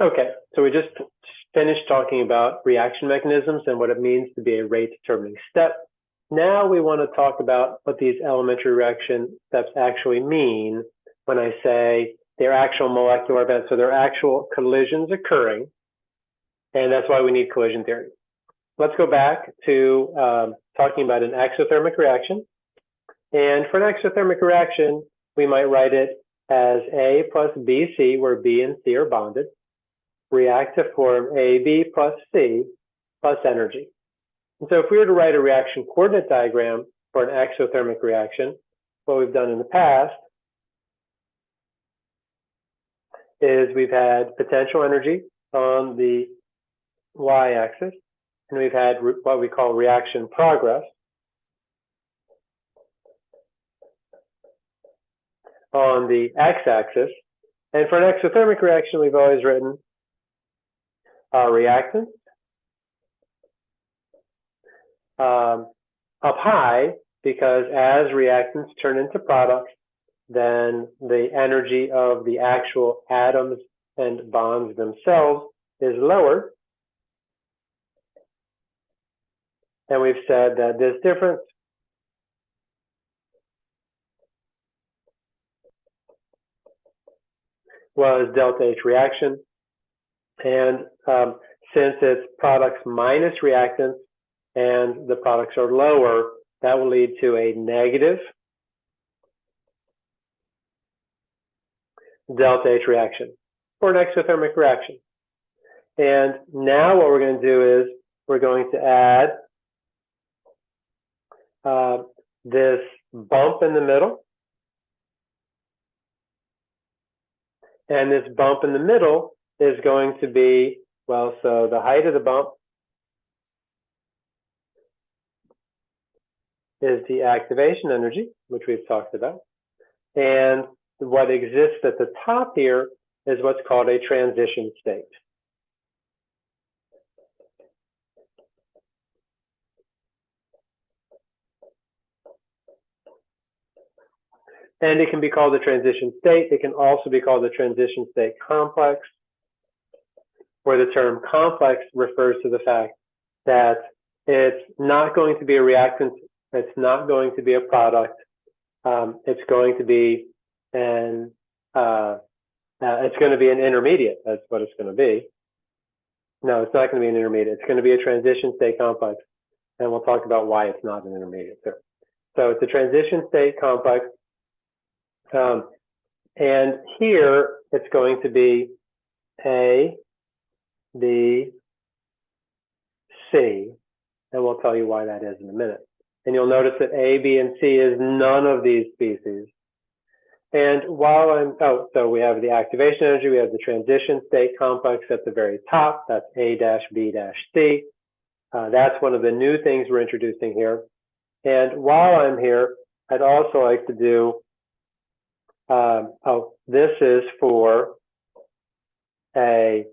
Okay, so we just finished talking about reaction mechanisms and what it means to be a rate determining step. Now we want to talk about what these elementary reaction steps actually mean when I say they're actual molecular events, so they're actual collisions occurring, and that's why we need collision theory. Let's go back to um, talking about an exothermic reaction. And for an exothermic reaction, we might write it as A plus BC, where B and C are bonded react to form AB plus C plus energy. And so if we were to write a reaction coordinate diagram for an exothermic reaction, what we've done in the past is we've had potential energy on the y-axis, and we've had what we call reaction progress on the x-axis. And for an exothermic reaction, we've always written uh, reactants um, up high because as reactants turn into products, then the energy of the actual atoms and bonds themselves is lower. And we've said that this difference was delta H reaction. And um, since it's products minus reactants and the products are lower, that will lead to a negative delta H reaction or an exothermic reaction. And now what we're going to do is we're going to add uh, this bump in the middle. And this bump in the middle is going to be, well, so the height of the bump is the activation energy, which we've talked about. And what exists at the top here is what's called a transition state. And it can be called a transition state. It can also be called a transition state complex where the term complex refers to the fact that it's not going to be a reactant, it's not going to be a product, um, it's going to be an uh, uh, it's going to be an intermediate. That's what it's going to be. No, it's not going to be an intermediate. It's going to be a transition state complex, and we'll talk about why it's not an intermediate. So, so it's a transition state complex, um, and here it's going to be a B, C, and we'll tell you why that is in a minute. And you'll notice that A, B, and C is none of these species. And while I'm, oh, so we have the activation energy, we have the transition state complex at the very top, that's A dash B dash C. Uh, that's one of the new things we're introducing here. And while I'm here, I'd also like to do, um, oh, this is for a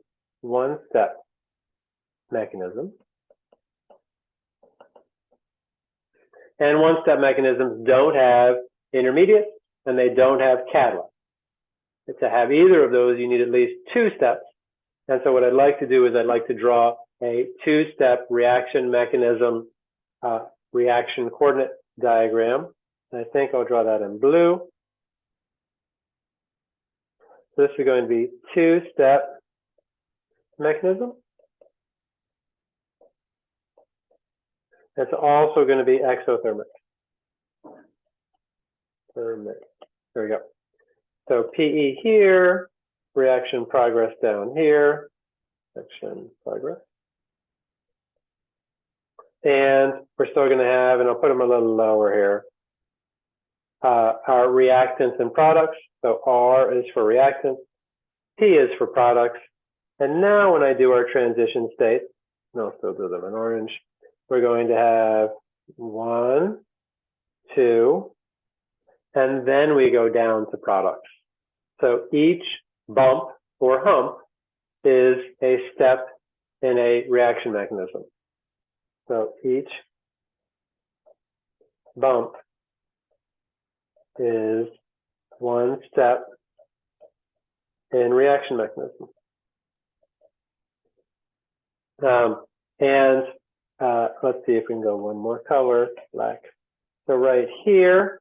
one-step mechanism. And one-step mechanisms don't have intermediates and they don't have catalysts. To have either of those, you need at least two steps. And so what I'd like to do is I'd like to draw a two-step reaction mechanism, uh, reaction coordinate diagram. And I think I'll draw that in blue. So this is going to be two-step mechanism. It's also going to be exothermic. Thermic. There we go. So PE here, reaction progress down here, reaction progress. And we're still going to have, and I'll put them a little lower here, uh, our reactants and products. So R is for reactants, P is for products, and now when I do our transition states, and I'll still do them in orange, we're going to have one, two, and then we go down to products. So each bump or hump is a step in a reaction mechanism. So each bump is one step in reaction mechanism. Um, and uh, let's see if we can go one more color, black. So right here,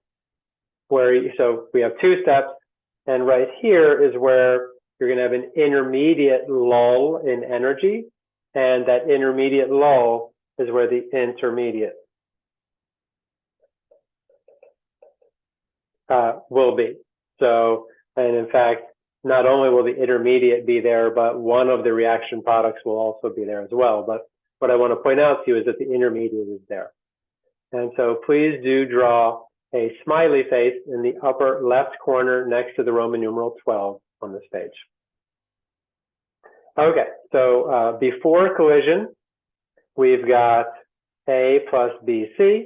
where you, so we have two steps, and right here is where you're going to have an intermediate lull in energy, and that intermediate lull is where the intermediate uh, will be. So, and in fact, not only will the intermediate be there, but one of the reaction products will also be there as well. But what I want to point out to you is that the intermediate is there. And so please do draw a smiley face in the upper left corner next to the Roman numeral 12 on this page. Okay, so uh, before collision, we've got A plus BC.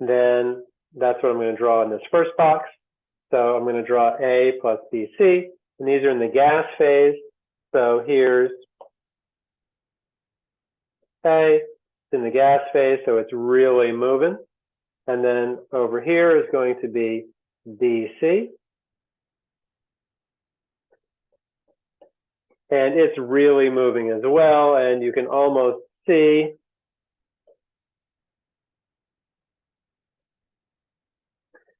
Then that's what I'm going to draw in this first box. So I'm going to draw A plus BC. And these are in the gas phase. So here's A, it's in the gas phase, so it's really moving. And then over here is going to be BC. And it's really moving as well, and you can almost see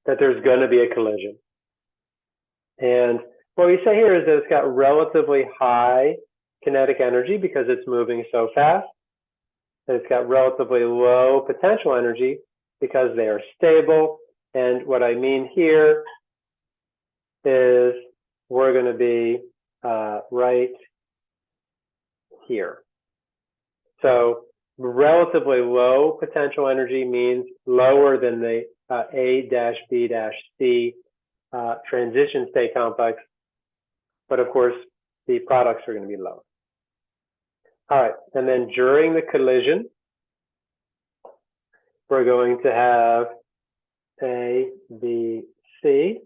that there's going to be a collision. And what we say here is that it's got relatively high kinetic energy because it's moving so fast. And it's got relatively low potential energy because they are stable. And what I mean here is we're going to be uh, right here. So relatively low potential energy means lower than the uh, A-B-C uh, transition state complex but of course, the products are going to be low. All right, and then during the collision, we're going to have A, B, C,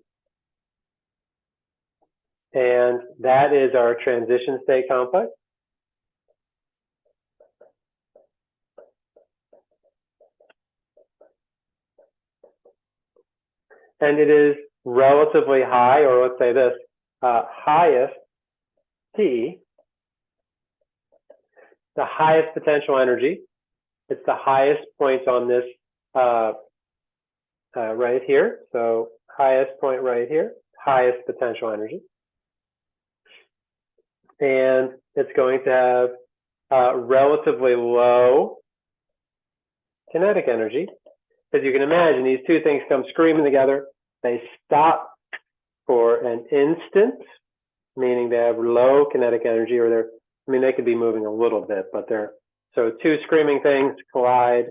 and that is our transition state complex. And it is relatively high, or let's say this, uh, highest T, the highest potential energy. It's the highest point on this uh, uh, right here. So highest point right here, highest potential energy. And it's going to have uh, relatively low kinetic energy. As you can imagine, these two things come screaming together. They stop for an instant, meaning they have low kinetic energy or they're, I mean, they could be moving a little bit, but they're, so two screaming things collide.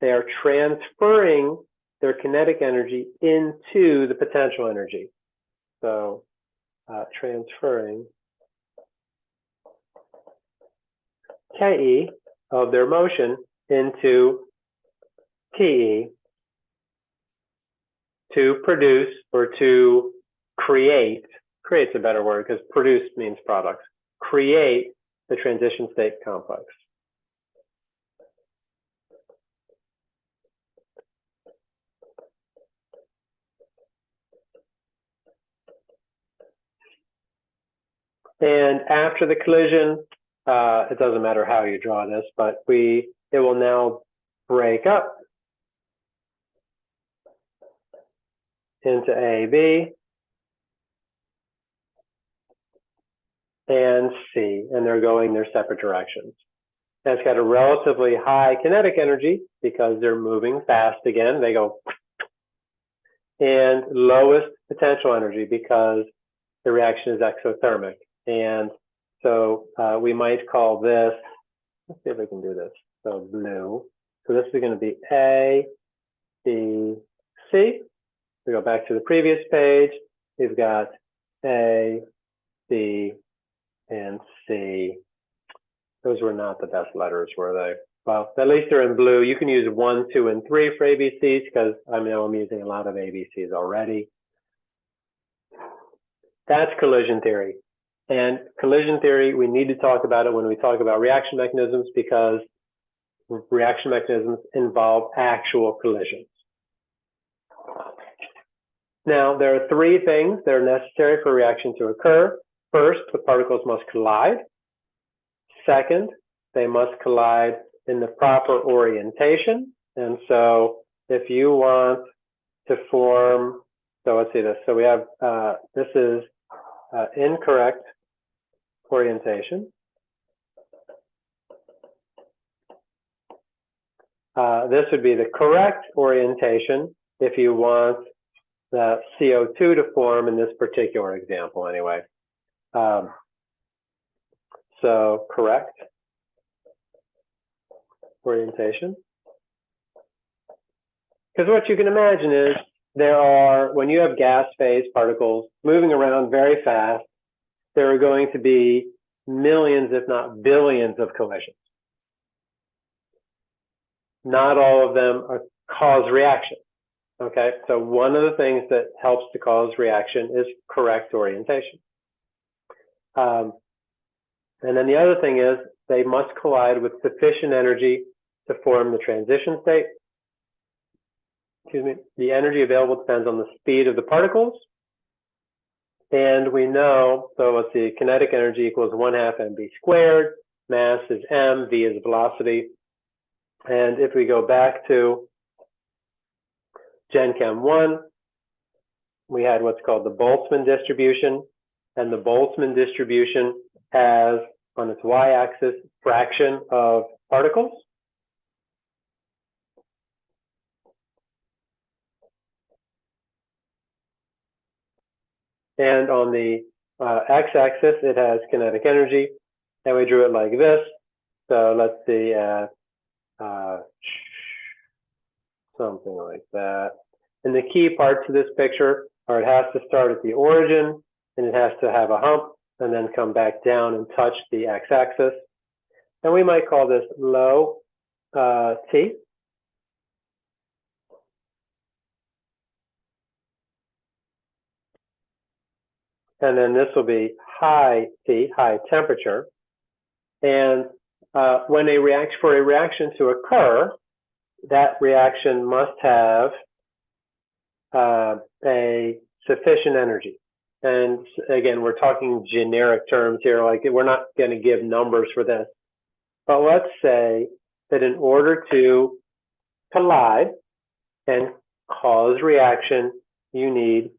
They are transferring their kinetic energy into the potential energy. So uh, transferring KE of their motion into PE to produce or to create, create's a better word because produce means products, create the transition state complex. And after the collision, uh, it doesn't matter how you draw this, but we it will now break up into AB and C, and they're going their separate directions. It's got a relatively high kinetic energy because they're moving fast again. They go and lowest potential energy because the reaction is exothermic. And so uh, we might call this, let's see if we can do this. So blue. So this is going to be A, B, C. We go back to the previous page. We've got A, B, and C. Those were not the best letters, were they? Well, at least they're in blue. You can use one, two, and three for ABCs because I know I'm using a lot of ABCs already. That's collision theory. And collision theory, we need to talk about it when we talk about reaction mechanisms because reaction mechanisms involve actual collisions. Now, there are three things that are necessary for a reaction to occur. First, the particles must collide. Second, they must collide in the proper orientation. And so if you want to form, so let's see this. So we have, uh, this is uh, incorrect orientation. Uh, this would be the correct orientation if you want the CO2 to form in this particular example anyway. Um, so correct orientation. Because what you can imagine is there are, when you have gas phase particles moving around very fast, there are going to be millions, if not billions of collisions. Not all of them are cause reaction. Okay, so one of the things that helps to cause reaction is correct orientation. Um, and then the other thing is they must collide with sufficient energy to form the transition state. Excuse me. The energy available depends on the speed of the particles. And we know, so let's see, kinetic energy equals one half mv squared, mass is m, v is velocity. And if we go back to Gen Chem 1, we had what's called the Boltzmann distribution. And the Boltzmann distribution has on its y-axis fraction of particles. And on the uh, x-axis, it has kinetic energy. And we drew it like this. So let's see, uh, uh, something like that. And the key parts of this picture are it has to start at the origin and it has to have a hump and then come back down and touch the x-axis. And we might call this low uh, T. And then this will be high T, high temperature. And uh, when a reaction, for a reaction to occur, that reaction must have uh, a sufficient energy. And again, we're talking generic terms here, like we're not going to give numbers for this. But let's say that in order to collide and cause reaction, you need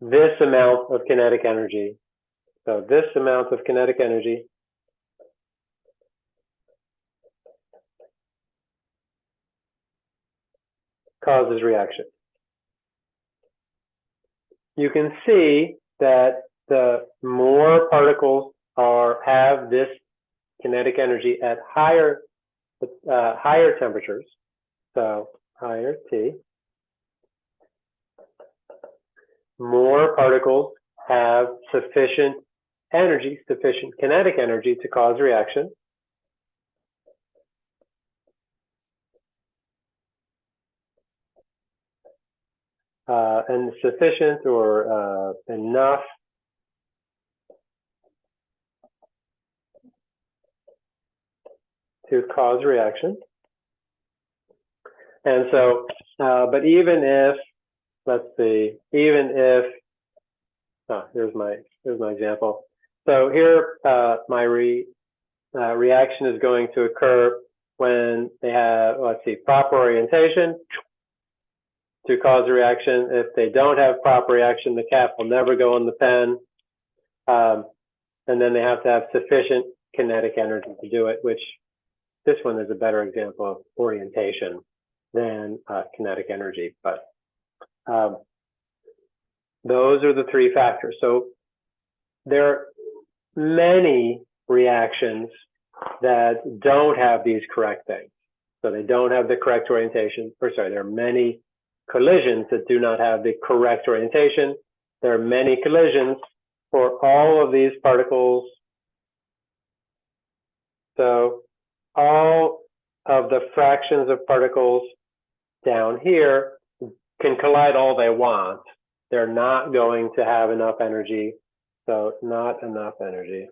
this amount of kinetic energy. So this amount of kinetic energy causes reaction. You can see that the more particles are have this kinetic energy at higher uh, higher temperatures, so higher T, more particles have sufficient energy, sufficient kinetic energy to cause reaction. Uh, and sufficient or uh, enough to cause reaction. And so, uh, but even if let's see, even if, oh, here's my, here's my example. So here, uh, my re, uh, reaction is going to occur when they have, let's see, proper orientation to cause a reaction. If they don't have proper reaction, the cap will never go in the pen. Um, and then they have to have sufficient kinetic energy to do it, which this one is a better example of orientation than uh, kinetic energy. But um, those are the three factors. So there are many reactions that don't have these correct things. So they don't have the correct orientation, or sorry, there are many collisions that do not have the correct orientation. There are many collisions for all of these particles. So all of the fractions of particles down here can collide all they want. They're not going to have enough energy. So not enough energy.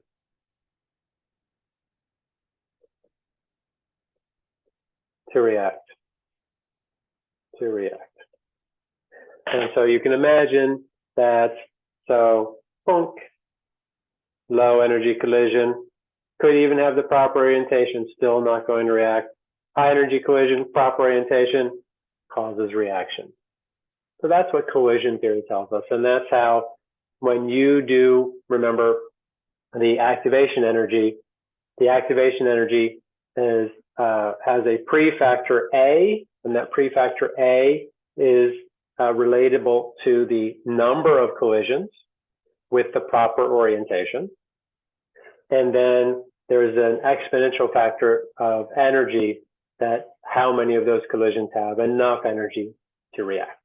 To react. To react. And so you can imagine that, so, boom, low energy collision, could even have the proper orientation, still not going to react. High energy collision, proper orientation, causes reaction. So that's what collision theory tells us. And that's how, when you do, remember, the activation energy, the activation energy is, uh, has a prefactor A, and that prefactor A is uh, relatable to the number of collisions with the proper orientation. And then there's an exponential factor of energy that how many of those collisions have enough energy to react.